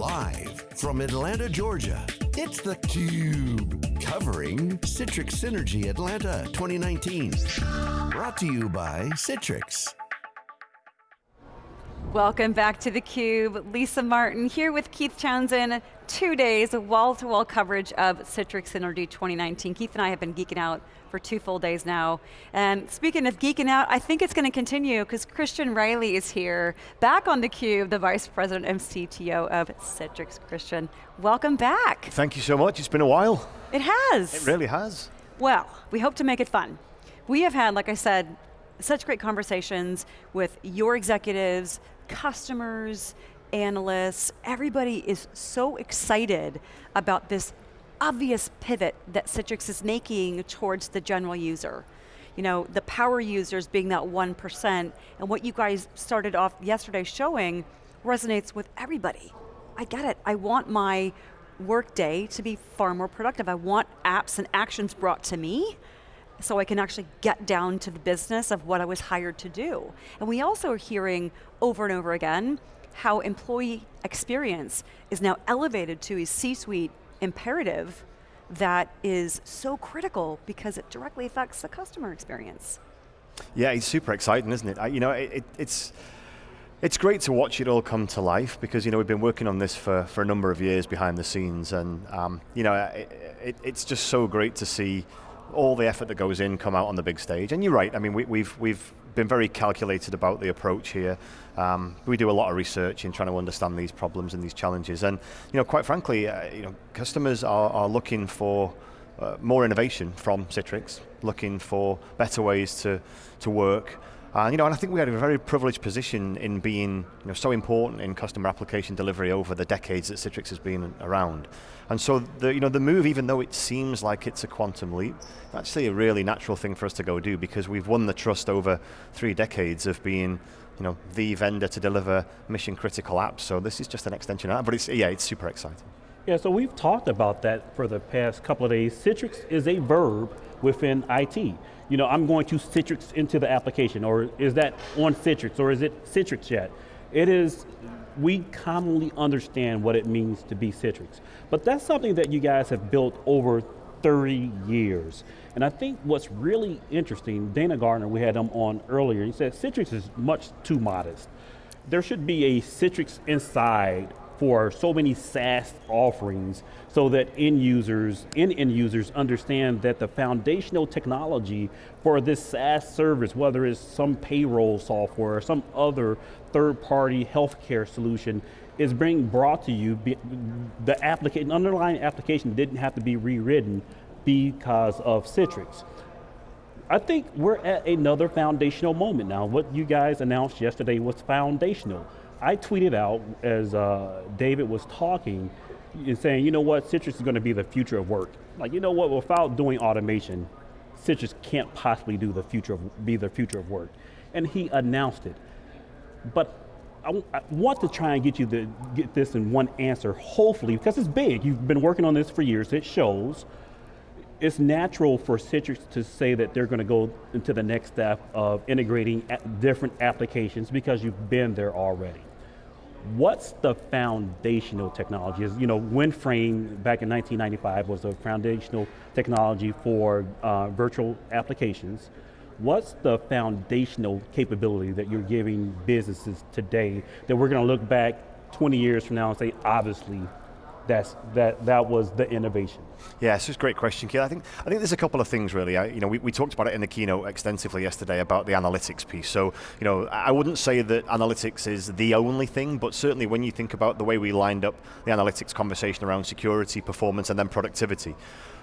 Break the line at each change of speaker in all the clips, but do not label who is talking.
Live from Atlanta, Georgia, it's theCUBE. Covering Citrix Synergy Atlanta 2019. Brought to you by Citrix.
Welcome back to theCUBE. Lisa Martin here with Keith Townsend. Two days of wall-to-wall -wall coverage of Citrix Synergy 2019. Keith and I have been geeking out for two full days now. And speaking of geeking out, I think it's going to continue because Christian Reilly is here, back on theCUBE, the Vice President and CTO of Citrix. Christian, welcome back.
Thank you so much, it's been a while.
It has.
It really has.
Well, we hope to make it fun. We have had, like I said, such great conversations with your executives, customers, analysts, everybody is so excited about this obvious pivot that Citrix is making towards the general user. You know, the power users being that 1%, and what you guys started off yesterday showing resonates with everybody. I get it, I want my workday to be far more productive. I want apps and actions brought to me, so I can actually get down to the business of what I was hired to do. And we also are hearing over and over again how employee experience is now elevated to a C-suite imperative that is so critical because it directly affects the customer experience.
Yeah, it's super exciting, isn't it? I, you know, it, it, it's, it's great to watch it all come to life because you know we've been working on this for, for a number of years behind the scenes and um, you know it, it's just so great to see all the effort that goes in come out on the big stage. And you're right, I mean, we, we've, we've been very calculated about the approach here. Um, we do a lot of research in trying to understand these problems and these challenges. And you know, quite frankly, uh, you know, customers are, are looking for uh, more innovation from Citrix, looking for better ways to, to work, and, you know, and I think we had a very privileged position in being you know, so important in customer application delivery over the decades that Citrix has been around. And so the, you know, the move, even though it seems like it's a quantum leap, actually a really natural thing for us to go do because we've won the trust over three decades of being you know, the vendor to deliver mission critical apps. So this is just an extension of that, but it's, yeah, it's super exciting.
Yeah, so we've talked about that for the past couple of days. Citrix is a verb within IT. You know, I'm going to Citrix into the application, or is that on Citrix, or is it Citrix yet? It is, we commonly understand what it means to be Citrix. But that's something that you guys have built over 30 years. And I think what's really interesting, Dana Gardner, we had him on earlier, he said Citrix is much too modest. There should be a Citrix inside for so many SaaS offerings so that end users, end end users understand that the foundational technology for this SaaS service, whether it's some payroll software or some other third-party healthcare solution, is being brought to you, the application, underlying application didn't have to be rewritten because of Citrix. I think we're at another foundational moment now. What you guys announced yesterday was foundational. I tweeted out as uh, David was talking and saying, you know what, Citrix is going to be the future of work. Like, you know what, without doing automation, Citrix can't possibly do the future of, be the future of work. And he announced it. But I, I want to try and get you to get this in one answer, hopefully, because it's big. You've been working on this for years, it shows. It's natural for Citrix to say that they're going to go into the next step of integrating different applications because you've been there already what's the foundational technology? You know, WinFrame back in 1995 was a foundational technology for uh, virtual applications. What's the foundational capability that you're giving businesses today that we're going to look back 20 years from now and say, obviously, that's, that, that was the innovation?
Yeah, it's just a great question, Keith. I think, I think there's a couple of things really. I, you know, we, we talked about it in the keynote extensively yesterday about the analytics piece. So, you know, I wouldn't say that analytics is the only thing, but certainly when you think about the way we lined up the analytics conversation around security, performance, and then productivity,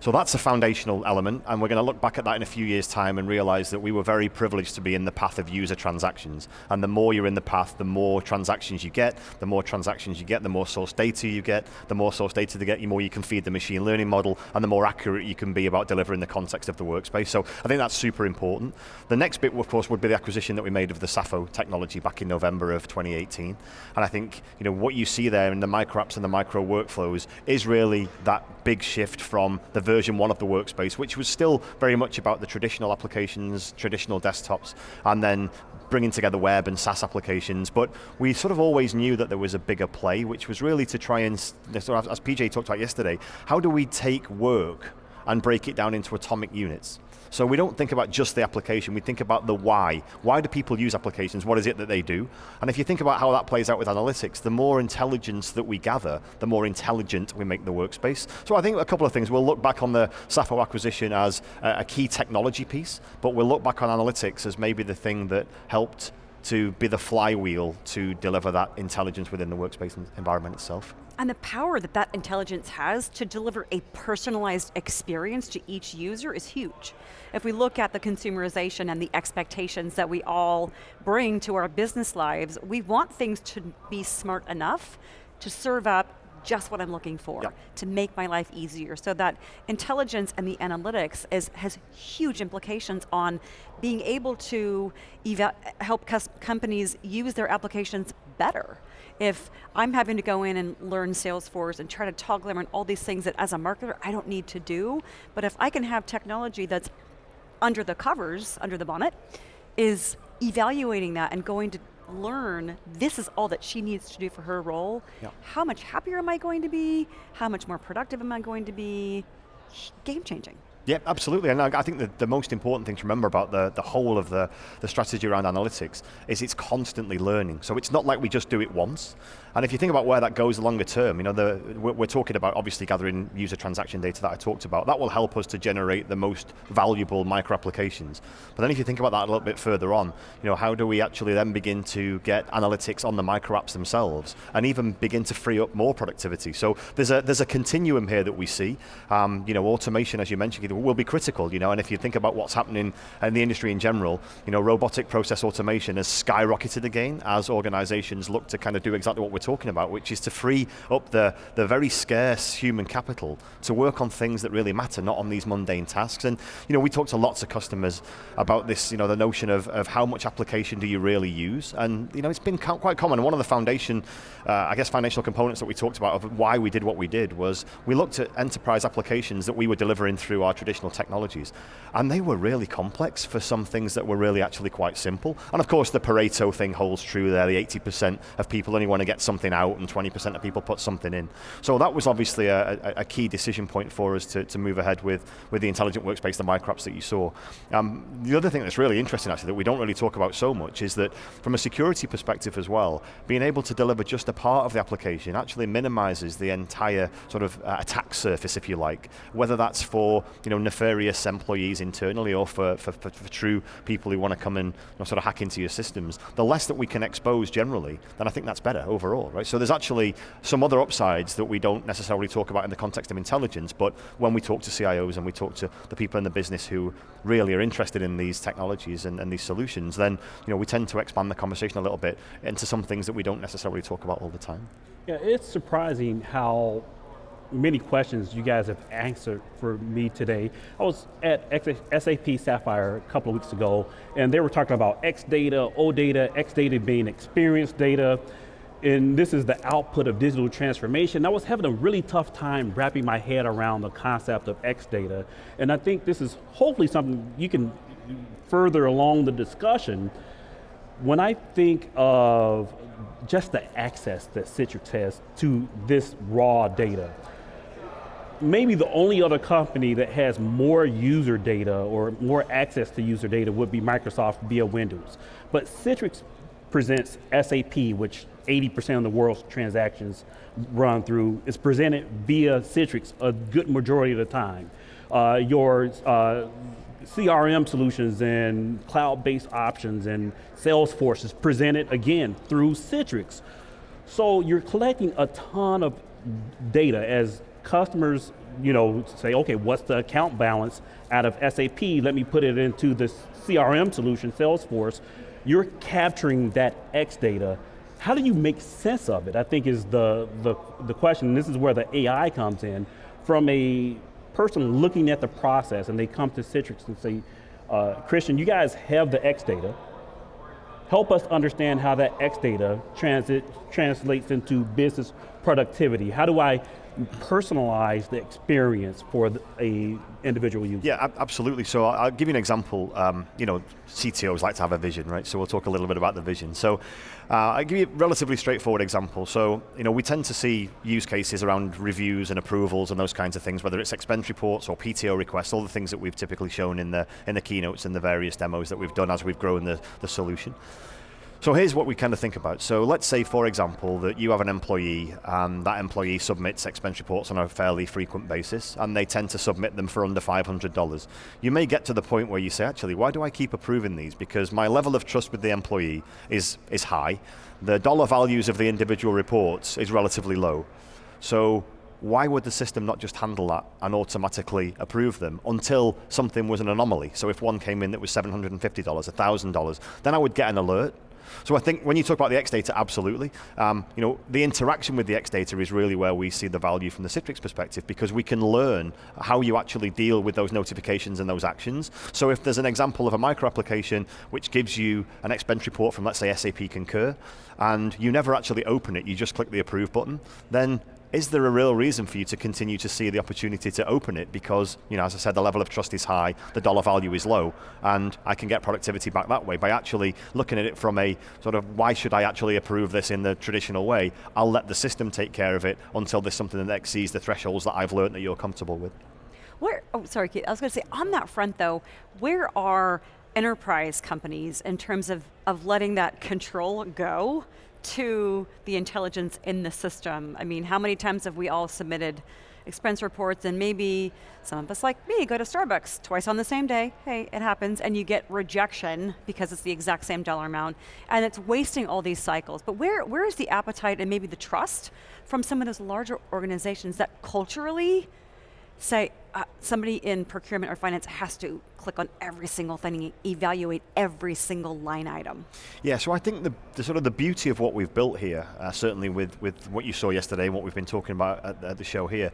so that's a foundational element, and we're going to look back at that in a few years' time and realize that we were very privileged to be in the path of user transactions. And the more you're in the path, the more transactions you get, the more transactions you get, the more source data you get, the more source data you get, the more you can feed the machine learning model, and the more accurate you can be about delivering the context of the workspace. So I think that's super important. The next bit, of course, would be the acquisition that we made of the Sapho technology back in November of 2018. And I think you know, what you see there in the micro apps and the micro workflows is really that big shift from the version one of the workspace, which was still very much about the traditional applications, traditional desktops, and then bringing together web and SaaS applications, but we sort of always knew that there was a bigger play, which was really to try and, as PJ talked about yesterday, how do we take work and break it down into atomic units? So we don't think about just the application, we think about the why. Why do people use applications? What is it that they do? And if you think about how that plays out with analytics, the more intelligence that we gather, the more intelligent we make the workspace. So I think a couple of things, we'll look back on the Sapho acquisition as a key technology piece, but we'll look back on analytics as maybe the thing that helped to be the flywheel to deliver that intelligence within the workspace environment itself.
And the power that that intelligence has to deliver a personalized experience to each user is huge. If we look at the consumerization and the expectations that we all bring to our business lives, we want things to be smart enough to serve up just what I'm looking for yep. to make my life easier. So that intelligence and the analytics is, has huge implications on being able to help companies use their applications better. If I'm having to go in and learn Salesforce and try to toggle around all these things that as a marketer I don't need to do, but if I can have technology that's under the covers, under the bonnet, is evaluating that and going to learn this is all that she needs to do for her role, how much happier am I going to be? How much more productive am I going to be? Game changing.
Yeah, absolutely. And I think that the most important thing to remember about the, the whole of the, the strategy around analytics is it's constantly learning. So it's not like we just do it once. And if you think about where that goes longer term, you know, the, we're, we're talking about obviously gathering user transaction data that I talked about. That will help us to generate the most valuable micro applications. But then if you think about that a little bit further on, you know, how do we actually then begin to get analytics on the micro apps themselves and even begin to free up more productivity? So there's a, there's a continuum here that we see. Um, you know, automation, as you mentioned, will be critical, you know, and if you think about what's happening in the industry in general, you know, robotic process automation has skyrocketed again as organizations look to kind of do exactly what we're talking about, which is to free up the, the very scarce human capital to work on things that really matter, not on these mundane tasks. And you know, we talk to lots of customers about this, you know, the notion of, of how much application do you really use? And you know, it's been quite common. One of the foundation, uh, I guess, financial components that we talked about of why we did what we did was we looked at enterprise applications that we were delivering through our traditional technologies. And they were really complex for some things that were really actually quite simple. And of course, the Pareto thing holds true there. The 80% of people only want to get something out and 20% of people put something in. So that was obviously a, a, a, key decision point for us to, to move ahead with, with the intelligent workspace, the microapps that you saw. Um, the other thing that's really interesting actually that we don't really talk about so much is that from a security perspective as well, being able to deliver just a part of the application actually minimizes the entire sort of uh, attack surface, if you like, whether that's for you know, nefarious employees internally or for, for, for, for true people who want to come and you know, sort of hack into your systems. The less that we can expose generally, then I think that's better overall, right? So there's actually some other upsides that we don't necessarily talk about in the context of intelligence, but when we talk to CIOs and we talk to the people in the business who really are interested in these technologies and, and these solutions, then you know, we tend to expand the conversation a little bit into some things that we don't necessarily talk about all the time.
Yeah, it's surprising how many questions you guys have answered for me today. I was at SAP Sapphire a couple of weeks ago, and they were talking about X data, O data, X data being experience data, and this is the output of digital transformation. I was having a really tough time wrapping my head around the concept of X data, and I think this is hopefully something you can further along the discussion. When I think of just the access that Citrix has to this raw data, maybe the only other company that has more user data or more access to user data would be Microsoft via Windows. But Citrix presents SAP, which 80% of the world's transactions run through, is presented via Citrix a good majority of the time. Uh, your uh, CRM solutions and cloud-based options and Salesforce is presented again through Citrix. So you're collecting a ton of data as customers you know, say, okay, what's the account balance out of SAP? Let me put it into this CRM solution, Salesforce. You're capturing that X data. How do you make sense of it? I think is the, the, the question, this is where the AI comes in. From a person looking at the process and they come to Citrix and say, uh, Christian, you guys have the X data. Help us understand how that X data transit, translates into business productivity. How do I personalize the experience for the, a individual user?
Yeah, absolutely. So I'll give you an example. Um, you know, CTOs like to have a vision, right? So we'll talk a little bit about the vision. So uh, I'll give you a relatively straightforward example. So, you know, we tend to see use cases around reviews and approvals and those kinds of things, whether it's expense reports or PTO requests, all the things that we've typically shown in the, in the keynotes and the various demos that we've done as we've grown the, the solution. So here's what we kind of think about. So let's say, for example, that you have an employee and that employee submits expense reports on a fairly frequent basis and they tend to submit them for under $500. You may get to the point where you say, actually, why do I keep approving these? Because my level of trust with the employee is, is high. The dollar values of the individual reports is relatively low. So why would the system not just handle that and automatically approve them until something was an anomaly? So if one came in that was $750, $1,000, then I would get an alert so I think when you talk about the X data, absolutely. Um, you know, the interaction with the X data is really where we see the value from the Citrix perspective because we can learn how you actually deal with those notifications and those actions. So if there's an example of a micro application which gives you an expense report from let's say SAP Concur, and you never actually open it, you just click the approve button, then is there a real reason for you to continue to see the opportunity to open it because, you know, as I said, the level of trust is high, the dollar value is low, and I can get productivity back that way by actually looking at it from a sort of, why should I actually approve this in the traditional way? I'll let the system take care of it until there's something that exceeds the thresholds that I've learned that you're comfortable with.
Where, oh, sorry, Kate, I was going to say, on that front though, where are enterprise companies in terms of, of letting that control go to the intelligence in the system. I mean, how many times have we all submitted expense reports and maybe some of us like me go to Starbucks twice on the same day, hey, it happens, and you get rejection because it's the exact same dollar amount, and it's wasting all these cycles. But where, where is the appetite and maybe the trust from some of those larger organizations that culturally say uh, somebody in procurement or finance has to click on every single thing evaluate every single line item.
Yeah, so I think the, the sort of the beauty of what we've built here, uh, certainly with, with what you saw yesterday and what we've been talking about at, at the show here,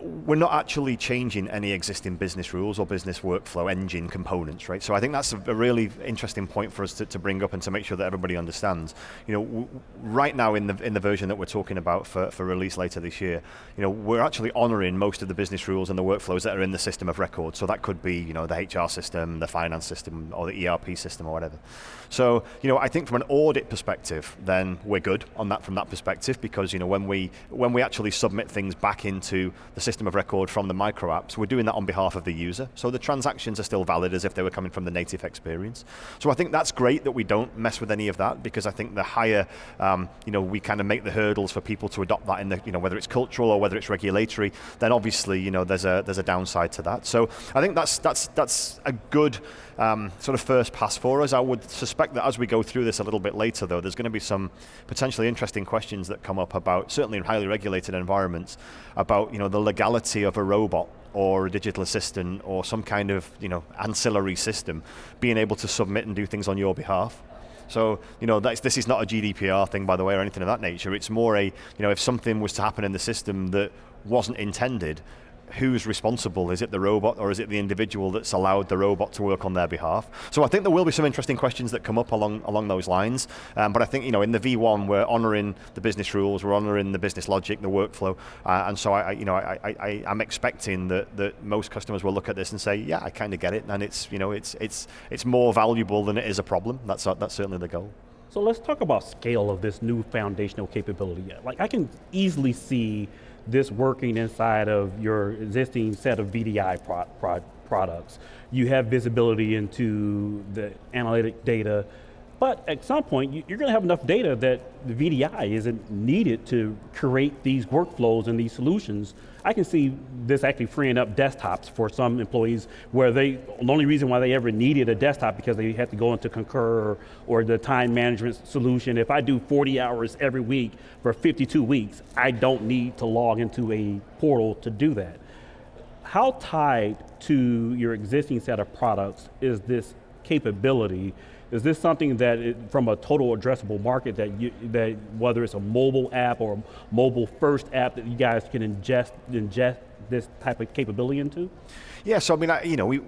we're not actually changing any existing business rules or business workflow engine components, right? So I think that's a, really interesting point for us to, to, bring up and to make sure that everybody understands. You know, right now in the in the version that we're talking about for, for release later this year, you know, we're actually honoring most of the business rules and the workflows that are in the system of record. So that could be, you know, the HR system, the finance system, or the ERP system, or whatever. So, you know, I think from an audit perspective, then we're good on that from that perspective because, you know, when we when we actually submit things back into the system of record from the micro apps, we're doing that on behalf of the user. So the transactions are still valid as if they were coming from the native experience. So I think that's great that we don't mess with any of that because I think the higher, um, you know, we kind of make the hurdles for people to adopt that in the, you know, whether it's cultural or whether it's regulatory, then obviously, you know, there's a there's a downside to that. So I think that's that's that's a good um, sort of first pass for us. I would suspect that as we go through this a little bit later though, there's going to be some potentially interesting questions that come up about, certainly in highly regulated environments, about you know, the legality of a robot or a digital assistant or some kind of you know, ancillary system being able to submit and do things on your behalf. So, you know, this is not a GDPR thing, by the way, or anything of that nature. It's more a, you know, if something was to happen in the system that wasn't intended, who's responsible? Is it the robot or is it the individual that's allowed the robot to work on their behalf? So I think there will be some interesting questions that come up along along those lines. Um, but I think you know in the V1 we're honouring the business rules, we're honouring the business logic, the workflow, uh, and so I, you know I, I, I'm expecting that that most customers will look at this and say, yeah, I kind of get it, and it's you know it's it's it's more valuable than it is a problem. That's that's certainly the goal.
So let's talk about scale of this new foundational capability. Like I can easily see this working inside of your existing set of VDI pro pro products. You have visibility into the analytic data, but at some point, you're going to have enough data that the VDI isn't needed to create these workflows and these solutions. I can see this actually freeing up desktops for some employees where they, the only reason why they ever needed a desktop because they had to go into Concur or, the time management solution. If I do 40 hours every week for 52 weeks, I don't need to log into a portal to do that. How tied to your existing set of products is this capability is this something that, it, from a total addressable market, that you, that whether it's a mobile app or a mobile first app that you guys can ingest, ingest this type of capability into?
Yeah, so I mean, I, you know, we,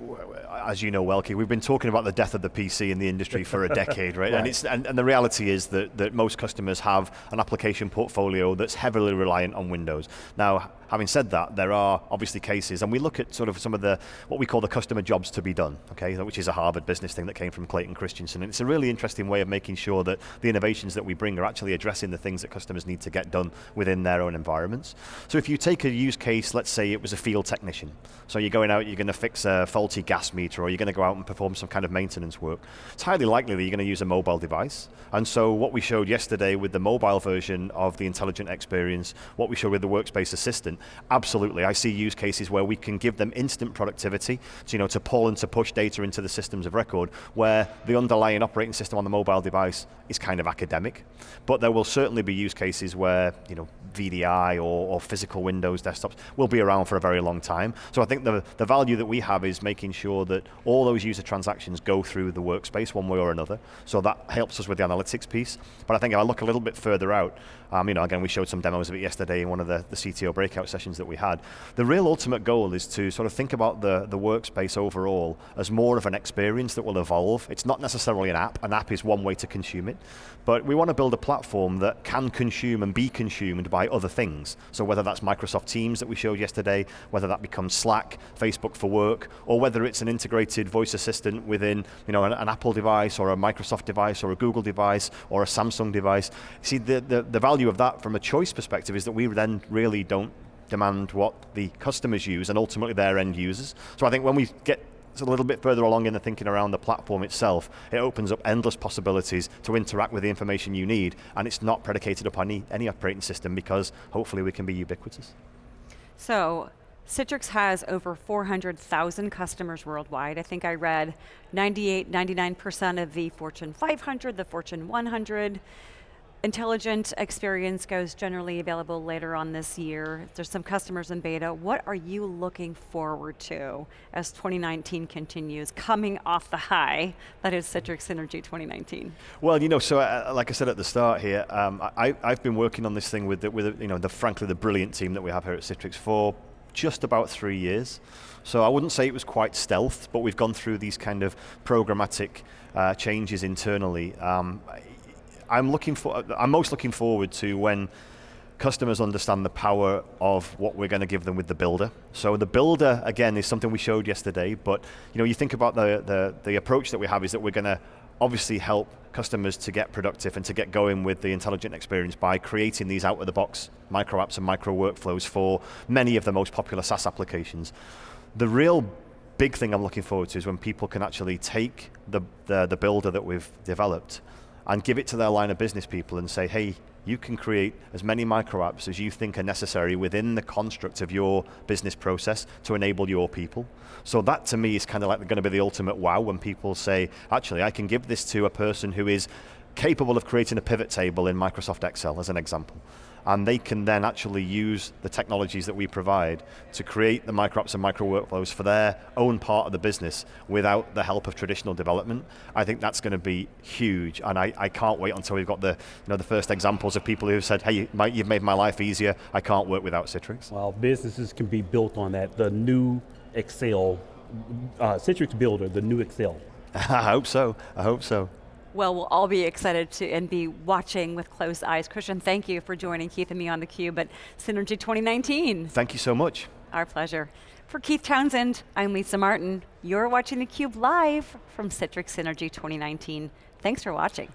as you know, Welke, we've been talking about the death of the PC in the industry for a decade, right? right? And, it's, and, and, the reality is that, that most customers have an application portfolio that's heavily reliant on Windows. Now, having said that, there are obviously cases, and we look at sort of some of the, what we call the customer jobs to be done, okay, which is a Harvard business thing that came from Clayton Christensen. And it's a really interesting way of making sure that the innovations that we bring are actually addressing the things that customers need to get done within their own environments. So if you take a use case, let's say it was a field technician. So you're going out, you're going to fix a faulty gas meter, or you're going to go out and perform some kind of maintenance work. It's highly likely that you're going to use a mobile device. And so what we showed yesterday with the mobile version of the intelligent experience, what we showed with the workspace assistant, absolutely, I see use cases where we can give them instant productivity, so, you know, to pull and to push data into the systems of record, where the underlying operating system on the mobile device is kind of academic. But there will certainly be use cases where, you know, VDI or, or physical Windows desktops will be around for a very long time. So I think the, the value that we have is making sure that all those user transactions go through the workspace one way or another. So that helps us with the analytics piece. But I think if I look a little bit further out, um, you know, again, we showed some demos of it yesterday in one of the, the CTO breakout sessions that we had. The real ultimate goal is to sort of think about the, the workspace overall as more of an experience that will evolve. It's not necessarily an app. An app is one way to consume it. But we want to build a platform that can consume and be consumed by other things. So whether that's Microsoft Teams that we showed yesterday, whether that becomes Slack, Facebook for Work, or whether it's an integrated voice assistant within you know, an, an Apple device, or a Microsoft device, or a Google device, or a Samsung device. See, the, the, the value of that from a choice perspective is that we then really don't demand what the customers use and ultimately their end users. So I think when we get a little bit further along in the thinking around the platform itself, it opens up endless possibilities to interact with the information you need, and it's not predicated upon any, any operating system because hopefully we can be ubiquitous.
So, Citrix has over 400,000 customers worldwide. I think I read 98, 99% of the Fortune 500, the Fortune 100. Intelligent experience goes generally available later on this year. There's some customers in beta. What are you looking forward to as 2019 continues, coming off the high that is Citrix Synergy 2019?
Well, you know, so uh, like I said at the start here, um, I, have been working on this thing with, the, with you know, the frankly the brilliant team that we have here at Citrix for just about three years. So I wouldn't say it was quite stealth, but we've gone through these kind of programmatic uh, changes internally. Um, I'm looking for, I'm most looking forward to when customers understand the power of what we're going to give them with the builder. So the builder, again, is something we showed yesterday, but you know, you think about the, the, the approach that we have is that we're going to obviously help customers to get productive and to get going with the intelligent experience by creating these out-of-the-box micro apps and micro workflows for many of the most popular SaaS applications. The real big thing I'm looking forward to is when people can actually take the, the, the builder that we've developed and give it to their line of business people and say, hey, you can create as many micro apps as you think are necessary within the construct of your business process to enable your people. So that to me is kind of like going to be the ultimate wow when people say, actually, I can give this to a person who is capable of creating a pivot table in Microsoft Excel as an example and they can then actually use the technologies that we provide to create the micro apps and micro workflows for their own part of the business without the help of traditional development. I think that's going to be huge, and I, I can't wait until we've got the, you know, the first examples of people who've said, hey, you've made my life easier, I can't work without Citrix.
Well, businesses can be built on that, the new Excel, uh, Citrix Builder, the new Excel.
I hope so, I hope so.
Well, we'll all be excited to and be watching with close eyes. Christian, thank you for joining Keith and me on theCUBE at Synergy 2019.
Thank you so much.
Our pleasure. For Keith Townsend, I'm Lisa Martin. You're watching theCUBE live from Citrix Synergy 2019. Thanks for watching.